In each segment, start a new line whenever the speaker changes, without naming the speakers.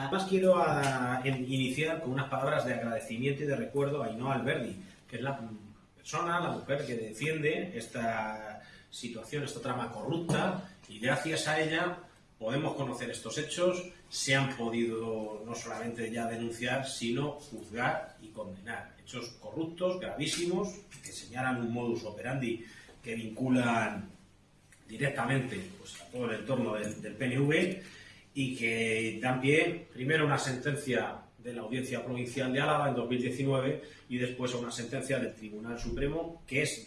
Además quiero a, iniciar con unas palabras de agradecimiento y de recuerdo a Ainhoa Alberdi, que es la persona, la mujer que defiende esta situación, esta trama corrupta, y gracias a ella podemos conocer estos hechos, se han podido no solamente ya denunciar, sino juzgar y condenar. Hechos corruptos, gravísimos, que señalan un modus operandi que vinculan directamente pues, a todo el entorno del PNV y que también, primero una sentencia de la Audiencia Provincial de Álava en 2019 y después una sentencia del Tribunal Supremo que es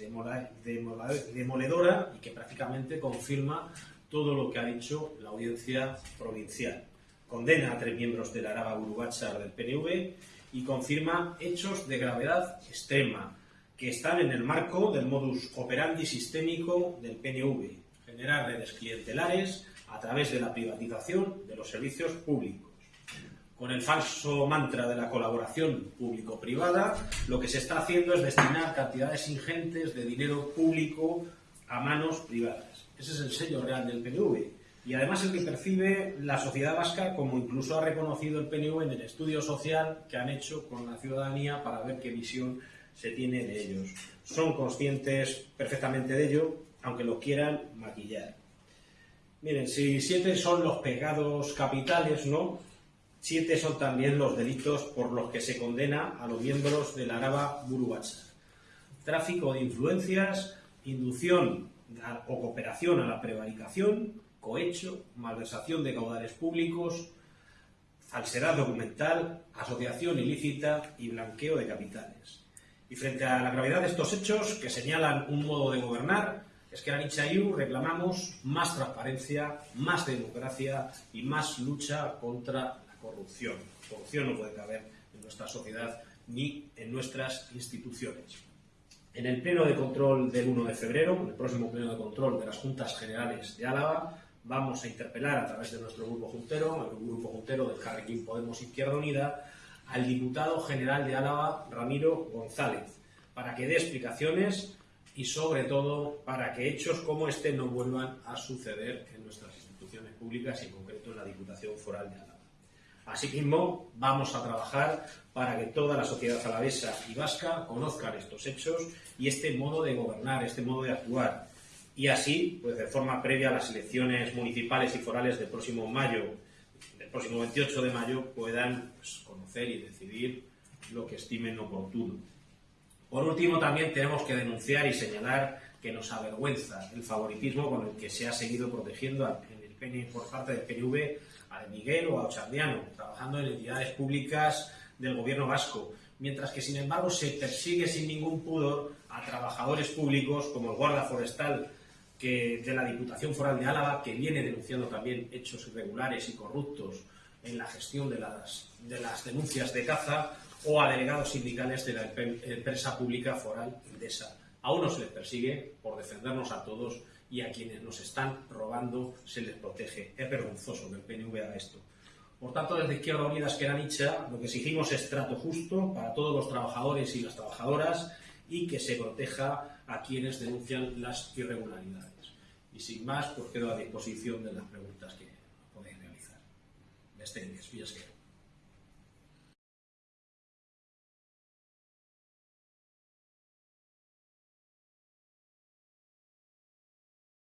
demoledora y que prácticamente confirma todo lo que ha dicho la Audiencia Provincial. Condena a tres miembros de la Araba Burubachar del PNV y confirma hechos de gravedad extrema que están en el marco del modus operandi sistémico del PNV, generar redes clientelares a través de la privatización de los servicios públicos. Con el falso mantra de la colaboración público-privada, lo que se está haciendo es destinar cantidades ingentes de dinero público a manos privadas. Ese es el sello real del PNV. Y además el que percibe la sociedad vasca, como incluso ha reconocido el PNV en el estudio social que han hecho con la ciudadanía para ver qué visión se tiene de ellos. Son conscientes perfectamente de ello, aunque lo quieran maquillar. Miren, si siete son los pecados capitales, ¿no? Siete son también los delitos por los que se condena a los miembros de la Araba Burubacha. Tráfico de influencias, inducción o cooperación a la prevaricación, cohecho, malversación de caudales públicos, falsedad documental, asociación ilícita y blanqueo de capitales. Y frente a la gravedad de estos hechos, que señalan un modo de gobernar, en Anichayu reclamamos más transparencia, más democracia y más lucha contra la corrupción. La corrupción no puede caber en nuestra sociedad ni en nuestras instituciones. En el pleno de control del 1 de febrero, en el próximo pleno de control de las Juntas Generales de Álava, vamos a interpelar a través de nuestro grupo juntero, el grupo juntero del Carrequín Podemos Izquierda Unida, al diputado general de Álava, Ramiro González, para que dé explicaciones y, sobre todo, para que hechos como este no vuelvan a suceder en nuestras instituciones públicas y, en concreto, en la Diputación Foral de Álava. Asimismo, vamos a trabajar para que toda la sociedad alavesa y vasca conozcan estos hechos y este modo de gobernar, este modo de actuar. Y así, pues de forma previa a las elecciones municipales y forales del próximo mayo, del próximo 28 de mayo, puedan pues, conocer y decidir lo que estimen oportuno. Por último, también tenemos que denunciar y señalar que nos avergüenza el favoritismo con el que se ha seguido protegiendo en el por parte del PNV a Miguel o a Ochardiano, trabajando en entidades públicas del gobierno vasco, mientras que, sin embargo, se persigue sin ningún pudor a trabajadores públicos como el guarda forestal de la Diputación Foral de Álava, que viene denunciando también hechos irregulares y corruptos en la gestión de las denuncias de caza, o a delegados sindicales de la empresa pública foral Indesa. A unos se les persigue por defendernos a todos y a quienes nos están robando se les protege. Es vergonzoso que el PNV haga esto. Por tanto, desde Izquierda Unida Esquerra Nicha, lo que exigimos es trato justo para todos los trabajadores y las trabajadoras y que se proteja a quienes denuncian las irregularidades. Y sin más, pues quedo a disposición de las preguntas que podéis realizar. Bestegues, Villasquero.